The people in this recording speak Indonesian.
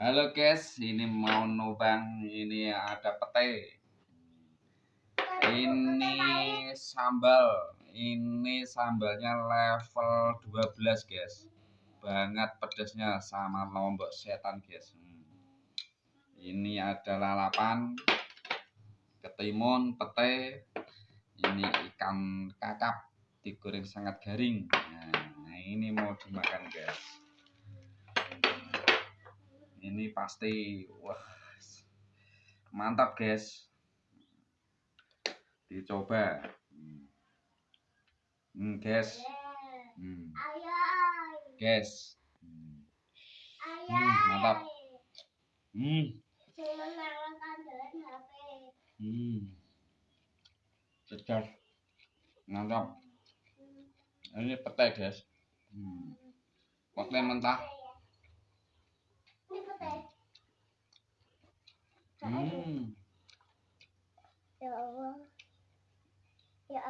Halo guys, ini mau nobang, ini ada pete. Ini sambal, ini sambalnya level 12 guys. Banget pedasnya sama lombok setan guys. Hmm. Ini ada lalapan, ketimun, pete. Ini ikan kakap digoreng sangat garing. Nah, ini mau dimakan guys ini pasti wah mantap guys dicoba hmm, guys hmm. guys hmm. hmm, mantap hmm. hmm. segar mantap ini pete guys hmm. pete mentah Mm. Yeah. Yeah.